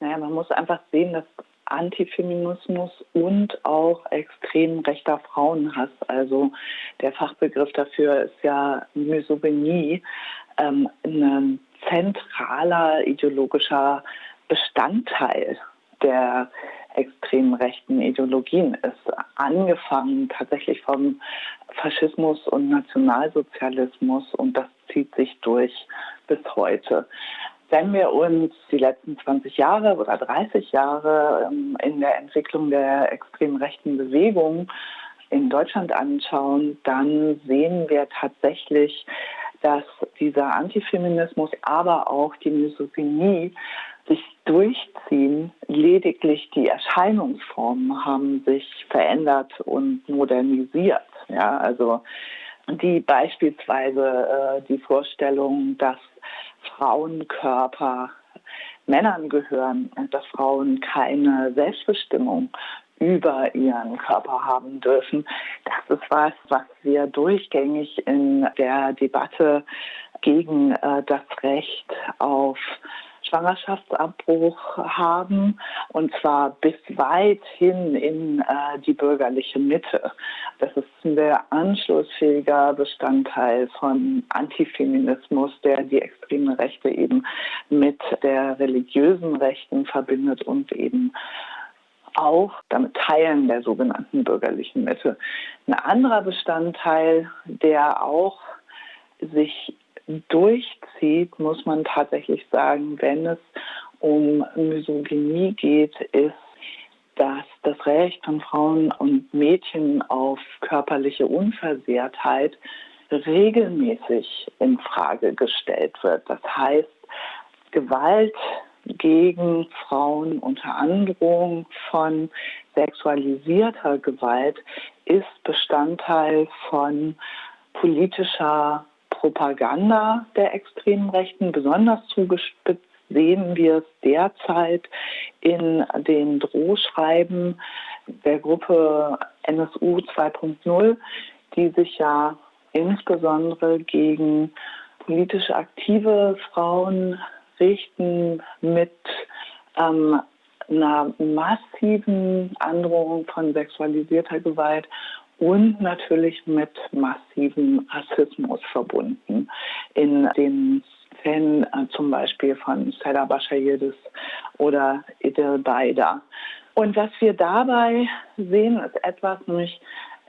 Naja, man muss einfach sehen, dass Antifeminismus und auch extrem rechter Frauenhass, also der Fachbegriff dafür ist ja Misogynie, ähm, ein zentraler ideologischer Bestandteil der extrem rechten Ideologien ist. Angefangen tatsächlich vom Faschismus und Nationalsozialismus und das zieht sich durch bis heute. Wenn wir uns die letzten 20 Jahre oder 30 Jahre ähm, in der Entwicklung der extrem rechten Bewegung in Deutschland anschauen, dann sehen wir tatsächlich, dass dieser Antifeminismus, aber auch die Misogynie sich durchziehen. Lediglich die Erscheinungsformen haben sich verändert und modernisiert. Ja, also die beispielsweise äh, die Vorstellung, dass Frauenkörper Männern gehören und dass Frauen keine Selbstbestimmung über ihren Körper haben dürfen. Das ist was, was wir durchgängig in der Debatte gegen äh, das Recht auf Schwangerschaftsabbruch haben und zwar bis weit hin in äh, die bürgerliche Mitte. Das ist ein sehr anschlussfähiger Bestandteil von Antifeminismus, der die extreme Rechte eben mit der religiösen Rechten verbindet und eben auch damit Teilen der sogenannten bürgerlichen Mitte. Ein anderer Bestandteil, der auch sich durchzieht, muss man tatsächlich sagen, wenn es um Misogynie geht, ist, dass das Recht von Frauen und Mädchen auf körperliche Unversehrtheit regelmäßig in Frage gestellt wird. Das heißt, Gewalt gegen Frauen unter Androhung von sexualisierter Gewalt ist Bestandteil von politischer Propaganda der extremen Rechten. Besonders zugespitzt sehen wir es derzeit in den Drohschreiben der Gruppe NSU 2.0, die sich ja insbesondere gegen politisch aktive Frauen richten mit ähm, einer massiven Androhung von sexualisierter Gewalt und natürlich mit massivem Rassismus verbunden. In den Fällen äh, zum Beispiel von Seda Bashayidis oder Idil Baida. Und was wir dabei sehen, ist etwas, nämlich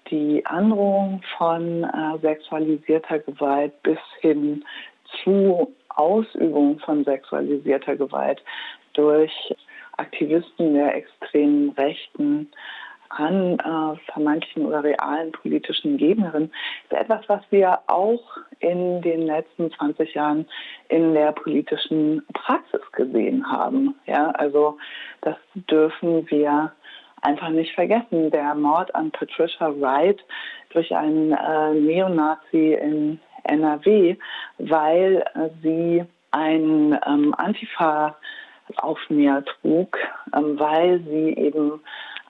die Androhung von äh, sexualisierter Gewalt bis hin zu Ausübung von sexualisierter Gewalt durch Aktivisten der extremen Rechten an äh, vermeintlichen oder realen politischen Gegnerinnen, ist etwas, was wir auch in den letzten 20 Jahren in der politischen Praxis gesehen haben. Ja, also das dürfen wir einfach nicht vergessen. Der Mord an Patricia Wright durch einen äh, Neonazi in NRW, weil äh, sie ein ähm, Antifa Aufnäher trug, ähm, weil sie eben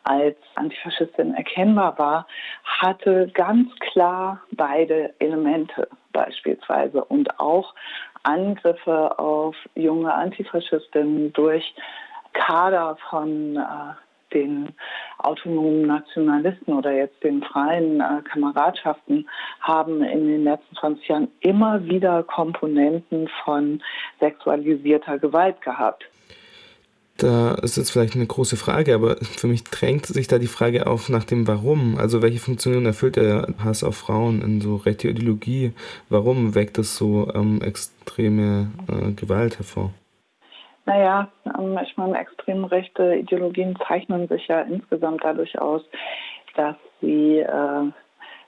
als Antifaschistin erkennbar war, hatte ganz klar beide Elemente beispielsweise und auch Angriffe auf junge Antifaschistinnen durch Kader von äh, den autonomen Nationalisten oder jetzt den freien äh, Kameradschaften haben in den letzten 20 Jahren immer wieder Komponenten von sexualisierter Gewalt gehabt. Da ist jetzt vielleicht eine große Frage, aber für mich drängt sich da die Frage auf nach dem Warum. Also welche Funktion erfüllt der Hass auf Frauen in so rechte Ideologie? Warum weckt es so ähm, extreme äh, Gewalt hervor? Naja, ähm, ich meine, extrem rechte Ideologien zeichnen sich ja insgesamt dadurch aus, dass sie äh,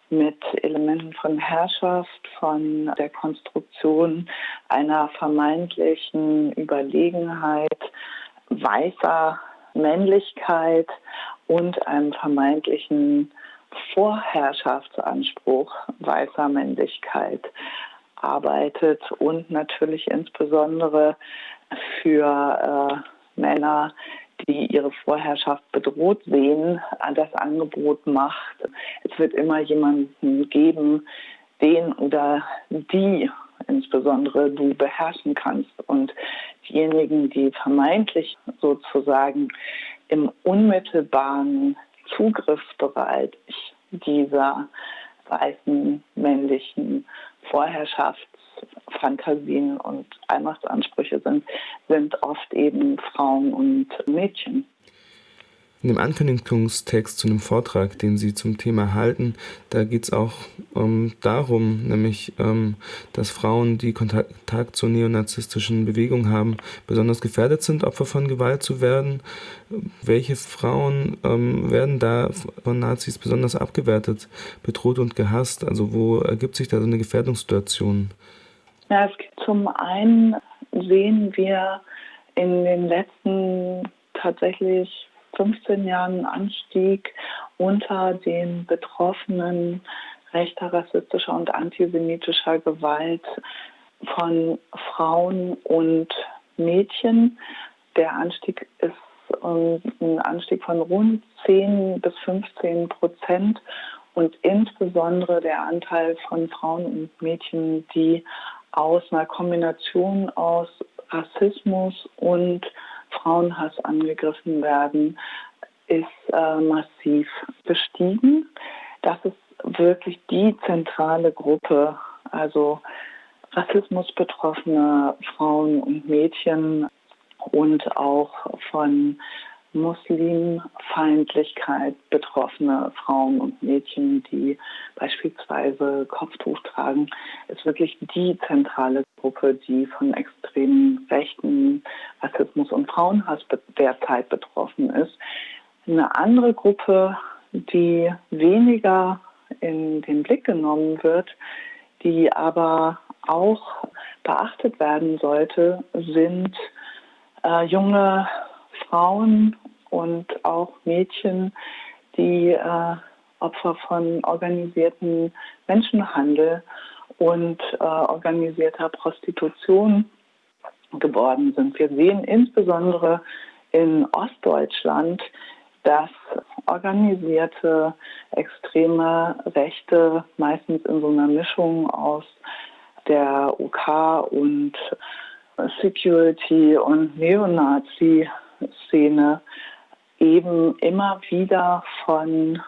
mit Elementen von Herrschaft, von der Konstruktion einer vermeintlichen Überlegenheit weißer Männlichkeit und einem vermeintlichen Vorherrschaftsanspruch weißer Männlichkeit arbeitet und natürlich insbesondere für äh, Männer, die ihre Vorherrschaft bedroht sehen, das Angebot macht. Es wird immer jemanden geben, den oder die insbesondere du beherrschen kannst. Und diejenigen, die vermeintlich sozusagen im unmittelbaren Zugriffsbereich dieser weißen männlichen Vorherrschaftsfantasien und Allmachtsansprüche sind, sind oft eben Frauen und Mädchen. In dem Ankündigungstext zu einem Vortrag, den Sie zum Thema halten, da geht es auch ähm, darum, nämlich, ähm, dass Frauen, die Kontakt zur neonazistischen Bewegung haben, besonders gefährdet sind, Opfer von Gewalt zu werden. Welche Frauen ähm, werden da von Nazis besonders abgewertet, bedroht und gehasst? Also wo ergibt sich da so eine Gefährdungssituation? Ja, es gibt zum einen sehen wir in den letzten tatsächlich 15 Jahren Anstieg unter den Betroffenen rechter, rassistischer und antisemitischer Gewalt von Frauen und Mädchen. Der Anstieg ist ein Anstieg von rund 10 bis 15 Prozent und insbesondere der Anteil von Frauen und Mädchen, die aus einer Kombination aus Rassismus und Frauenhass angegriffen werden, ist äh, massiv gestiegen. Das ist wirklich die zentrale Gruppe, also Rassismus betroffene Frauen und Mädchen und auch von Muslimfeindlichkeit betroffene Frauen und Mädchen, die beispielsweise Kopftuch tragen, ist wirklich die zentrale Gruppe, die von extremen Rechten, Rassismus und Frauenhass derzeit betroffen ist. Eine andere Gruppe, die weniger in den Blick genommen wird, die aber auch beachtet werden sollte, sind äh, junge Frauen und auch Mädchen, die äh, Opfer von organisierten Menschenhandel und äh, organisierter Prostitution geworden sind. Wir sehen insbesondere in Ostdeutschland, dass organisierte extreme Rechte meistens in so einer Mischung aus der UK und Security und Neonazi-Szene eben immer wieder von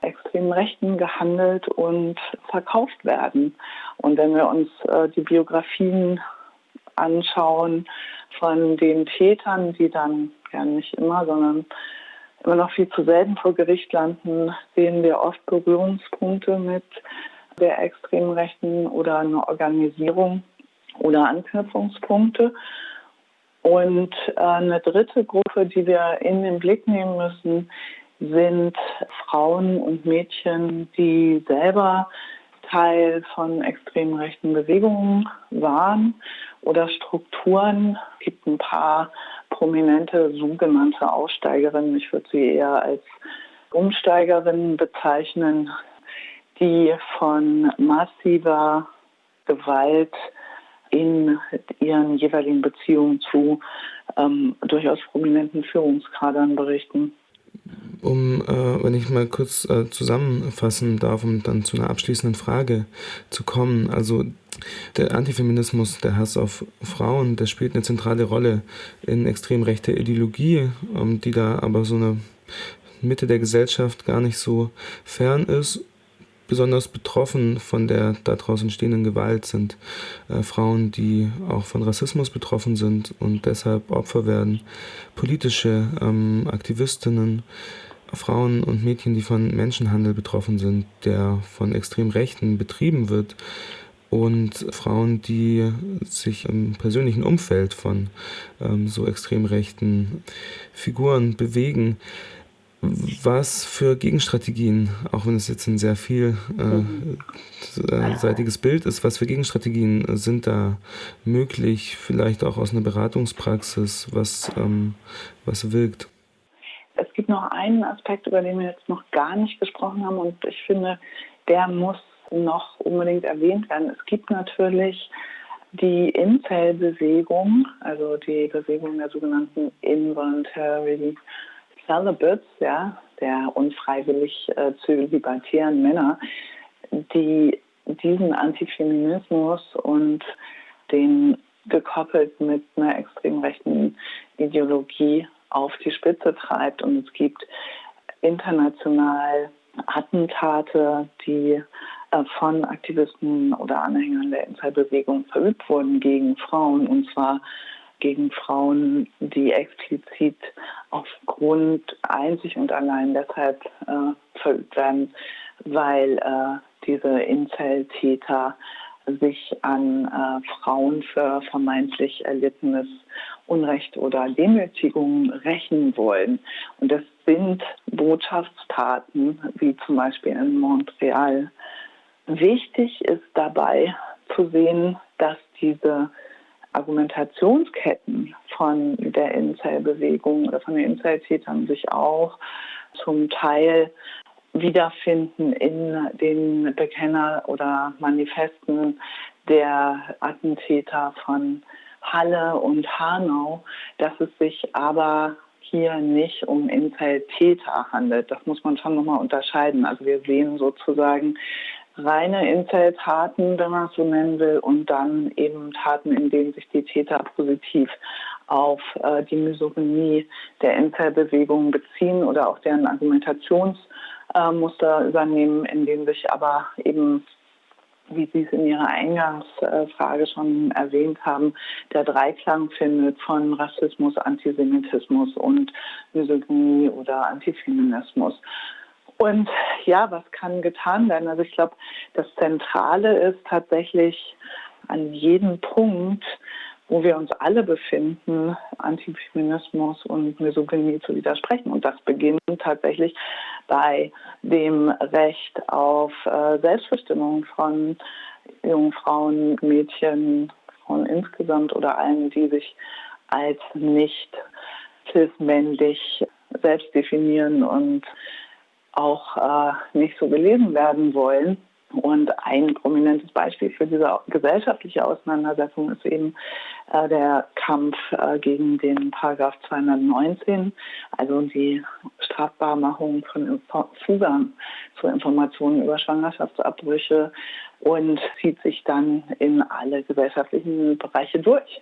extremen Rechten gehandelt und verkauft werden. Und wenn wir uns äh, die Biografien anschauen von den Tätern, die dann ja nicht immer, sondern immer noch viel zu selten vor Gericht landen, sehen wir oft Berührungspunkte mit der extremen Rechten oder eine Organisierung oder Anknüpfungspunkte. Und äh, eine dritte Gruppe, die wir in den Blick nehmen müssen, sind Frauen und Mädchen, die selber Teil von extrem rechten Bewegungen waren oder Strukturen. Es gibt ein paar prominente sogenannte Aussteigerinnen, ich würde sie eher als Umsteigerinnen bezeichnen, die von massiver Gewalt in ihren jeweiligen Beziehungen zu ähm, durchaus prominenten Führungskadern berichten. Um, äh, wenn ich mal kurz äh, zusammenfassen darf, um dann zu einer abschließenden Frage zu kommen. Also der Antifeminismus, der Hass auf Frauen, der spielt eine zentrale Rolle in extrem rechter Ideologie, ähm, die da aber so eine Mitte der Gesellschaft gar nicht so fern ist besonders betroffen von der daraus entstehenden Gewalt sind äh, Frauen, die auch von Rassismus betroffen sind und deshalb Opfer werden, politische ähm, Aktivistinnen, Frauen und Mädchen, die von Menschenhandel betroffen sind, der von extrem Rechten betrieben wird und Frauen, die sich im persönlichen Umfeld von ähm, so extrem rechten Figuren bewegen was für Gegenstrategien, auch wenn es jetzt ein sehr vielseitiges äh, Bild ist, was für Gegenstrategien sind da möglich, vielleicht auch aus einer Beratungspraxis, was, ähm, was wirkt? Es gibt noch einen Aspekt, über den wir jetzt noch gar nicht gesprochen haben und ich finde, der muss noch unbedingt erwähnt werden. Es gibt natürlich die Incel-Bewegung, also die Bewegung der sogenannten Involuntary Celibates, ja, der unfreiwillig äh, zölibatären Männer, die diesen Antifeminismus und den gekoppelt mit einer extrem rechten Ideologie auf die Spitze treibt. Und es gibt international Attentate, die äh, von Aktivisten oder Anhängern der Incel-Bewegung verübt wurden gegen Frauen. Und zwar gegen Frauen, die explizit aufgrund einzig und allein deshalb äh, verübt werden, weil äh, diese Incel-Täter sich an äh, Frauen für vermeintlich erlittenes Unrecht oder Demütigung rächen wollen. Und das sind Botschaftstaten, wie zum Beispiel in Montreal. Wichtig ist dabei zu sehen, dass diese Argumentationsketten von der Incel-Bewegung oder von den Incel-Tätern sich auch zum Teil wiederfinden in den Bekenner- oder Manifesten der Attentäter von Halle und Hanau, dass es sich aber hier nicht um Incel-Täter handelt. Das muss man schon nochmal unterscheiden. Also wir sehen sozusagen reine Incel-Taten, wenn man es so nennen will, und dann eben Taten, in denen sich die Täter positiv auf äh, die Misogynie der Incel-Bewegung beziehen oder auch deren Argumentationsmuster äh, übernehmen, in denen sich aber eben wie Sie es in Ihrer Eingangsfrage schon erwähnt haben, der Dreiklang findet von Rassismus, Antisemitismus und Misogynie oder Antifeminismus. Und ja, was kann getan werden? Also ich glaube, das Zentrale ist tatsächlich an jedem Punkt, wo wir uns alle befinden, Antifeminismus und Misogynie zu widersprechen. Und das beginnt tatsächlich bei dem Recht auf äh, Selbstbestimmung von jungen Frauen, Mädchen, Frauen insgesamt oder allen, die sich als nicht cis-männlich selbst definieren und auch äh, nicht so gelesen werden wollen. Und ein prominentes Beispiel für diese gesellschaftliche Auseinandersetzung ist eben äh, der Kampf äh, gegen den Paragraph 219, also die Strafbarmachung von Zugang zu Informationen über Schwangerschaftsabbrüche und zieht sich dann in alle gesellschaftlichen Bereiche durch.